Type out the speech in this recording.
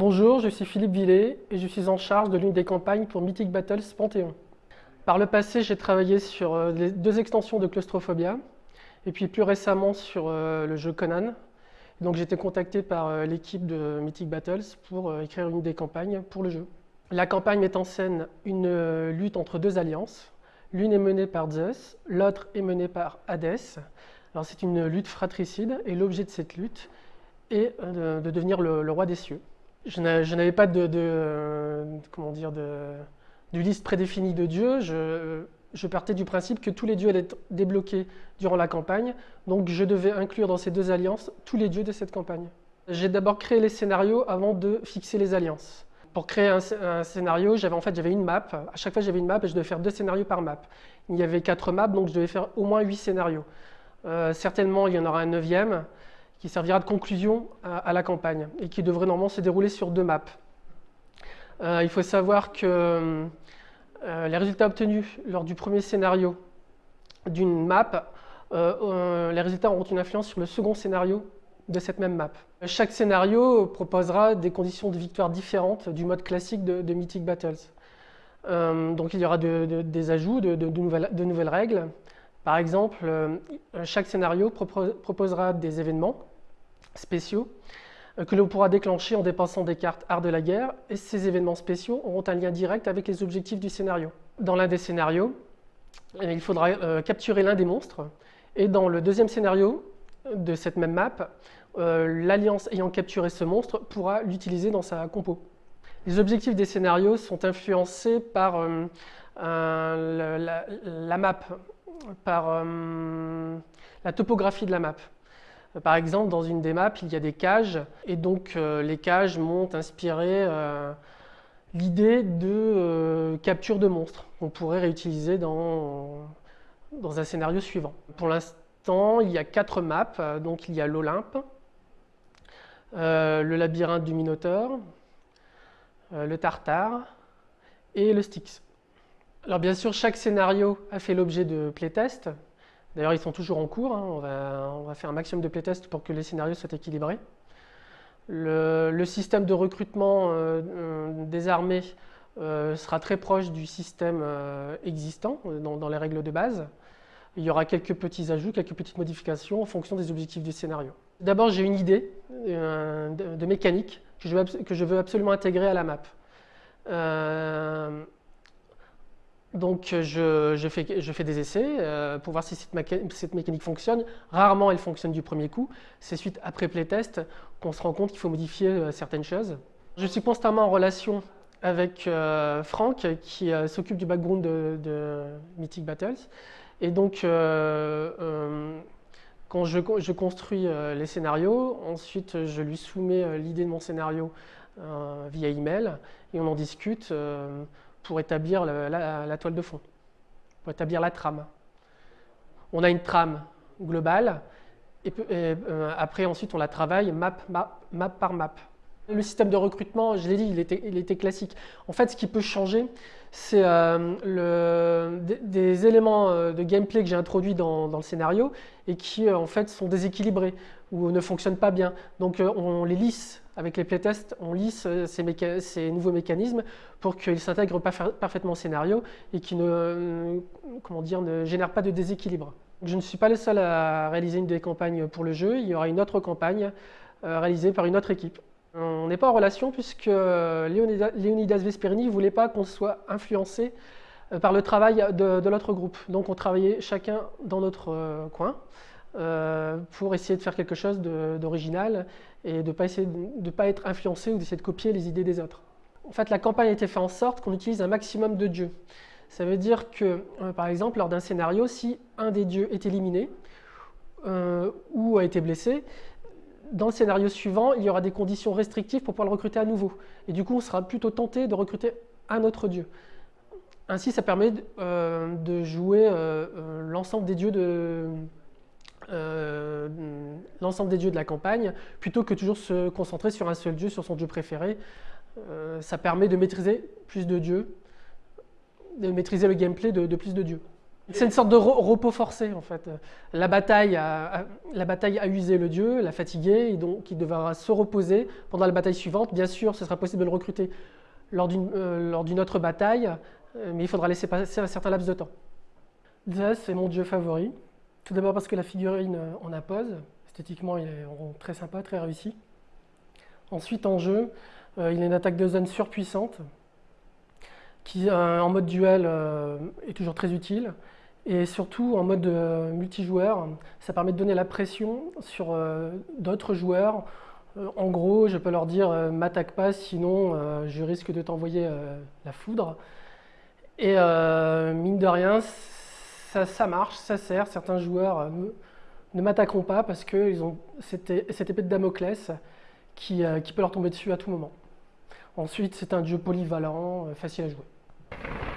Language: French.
Bonjour, je suis Philippe Villet et je suis en charge de l'une des campagnes pour Mythic Battles Panthéon. Par le passé, j'ai travaillé sur euh, les deux extensions de Claustrophobia et puis plus récemment sur euh, le jeu Conan. Donc j'ai été contacté par euh, l'équipe de Mythic Battles pour écrire une des campagnes pour le jeu. La campagne met en scène une lutte entre deux alliances. L'une est menée par Zeus, l'autre est menée par Hadès. Alors c'est une lutte fratricide et l'objet de cette lutte est de, devenir le roi des cieux je n'avais pas de, comment dire, de, liste prédéfinie de dieux. Je, partais du principe que tous les dieux allaient être débloqués durant la campagne. Donc je devais inclure dans ces deux alliances tous les dieux de cette campagne. J'ai d'abord créé les scénarios avant de fixer les alliances. Pour créer un, scénario, j'avais en fait j'avais une map. À chaque fois j'avais une map et je devais faire deux scénarios par map. Il y avait quatre maps, donc je devais faire au moins huit scénarios. Euh, certainement il y en aura un neuvième qui servira de conclusion à, la campagne et qui devrait normalement se dérouler sur deux maps. Euh, il faut savoir que euh, les résultats obtenus lors du premier scénario d'une map, euh, les résultats auront une influence sur le second scénario de cette même map. Chaque scénario proposera des conditions de victoire différentes du mode classique de, Mythic Battles. donc il y aura des ajouts de, nouvelles, de, nouvelles, règles. Par exemple, chaque scénario proposera des événements spéciaux euh, que l'on pourra déclencher en dépensant des cartes art de la guerre et ces événements spéciaux auront un lien direct avec les objectifs du scénario. Dans l'un des scénarios, eh il faudra euh, capturer l'un des monstres et dans le deuxième scénario de cette même map, euh, l'alliance ayant capturé ce monstre pourra l'utiliser dans sa compo. Les objectifs des scénarios sont influencés par la, map, par la topographie de la map. Par exemple, dans une des maps, il y a des cages, et donc euh, les cages m'ont inspiré euh, l'idée de euh, capture de monstres qu'on pourrait réutiliser dans, dans un scénario suivant. Pour l'instant, il y a quatre maps, donc il y a l'Olympe, le labyrinthe du Minotaure, le Tartare et le Styx. Alors bien sûr, chaque scénario a fait l'objet de playtests, D'ailleurs, ils sont toujours en cours. Hein. On, va, faire un maximum de playtests pour que les scénarios soient équilibrés. Le, système de recrutement euh, euh, des armées euh, sera très proche du système existant dans, les règles de base. Il y aura quelques petits ajouts, quelques petites modifications en fonction des objectifs du scénario. D'abord, j'ai une idée de, mécanique que je, veux, que je, veux, absolument intégrer à la map. Donc je, fais, des essais euh, pour voir si cette, mécanique fonctionne. Rarement elle fonctionne du premier coup. C'est suite après playtest qu'on se rend compte qu'il faut modifier euh, certaines choses. Je suis constamment en relation avec euh, Franck qui s'occupe du background de, Mythic Battles. Et donc quand je, construis les scénarios, ensuite je lui soumets l'idée de mon scénario via email et on en discute pour établir la, toile de fond, pour établir la trame. On a une trame globale, et, euh, après ensuite on la travaille map, map, par map. Le système de recrutement, je l'ai dit, il était, il était, classique. En fait, ce qui peut changer, c'est euh, des, éléments euh, de gameplay que j'ai introduits dans, le scénario et qui en fait sont déséquilibrés ou ne fonctionnent pas bien. Donc on les lisse avec les playtests, on lisse euh, ces, nouveaux mécanismes pour qu'ils s'intègrent parfaitement au scénario et qu'ils ne, euh, ne génèrent pas de déséquilibre. Je ne suis pas le seul à réaliser une des campagnes pour le jeu, il y aura une autre campagne euh, réalisée par une autre équipe. On n'est pas en relation puisque Leonidas Vesperini ne voulait pas qu'on soit influencé par le travail de, l'autre groupe. Donc on travaillait chacun dans notre coin. Euh, pour essayer de faire quelque chose d'original et de ne pas, pas être influencé ou d'essayer de copier les idées des autres. En fait, la campagne a été faite en sorte qu'on utilise un maximum de dieux. Ça veut dire que, euh, par exemple, lors d'un scénario, si un des dieux est éliminé euh, ou a été blessé, dans le scénario suivant, il y aura des conditions restrictives pour pouvoir le recruter à nouveau. Et du coup, on sera plutôt tenté de recruter un autre dieu. Ainsi, ça permet de jouer l'ensemble des dieux de, euh, l'ensemble des dieux de la campagne, plutôt que toujours se concentrer sur un seul dieu, sur son dieu préféré. Euh, ça permet de maîtriser plus de dieux, de maîtriser le gameplay de, plus de dieux. C'est une sorte de repos forcé en fait. La bataille, a, la bataille a usé le dieu, l'a fatigué, et donc il devra se reposer pendant la bataille suivante. Bien sûr, ce sera possible de le recruter lors d'une euh, autre bataille, mais il faudra laisser passer un certain laps de temps. Zeus c'est mon dieu favori. Tout d'abord parce que la figurine en pose. Esthétiquement, il est très sympa, très réussi. Ensuite, en jeu, euh, il a une attaque de zone surpuissante qui, en mode duel, est toujours très utile. Et surtout, en mode multijoueur, ça permet de donner la pression sur d'autres joueurs euh, en gros, je peux leur dire euh, m'attaque pas, sinon euh, je risque de t'envoyer la foudre. Et mine de rien, ça, marche, ça sert. Certains joueurs ne m'attaqueront pas parce qu'ils ont cette, épée de Damoclès qui, qui peut leur tomber dessus à tout moment. Ensuite, c'est un jeu polyvalent, facile à jouer.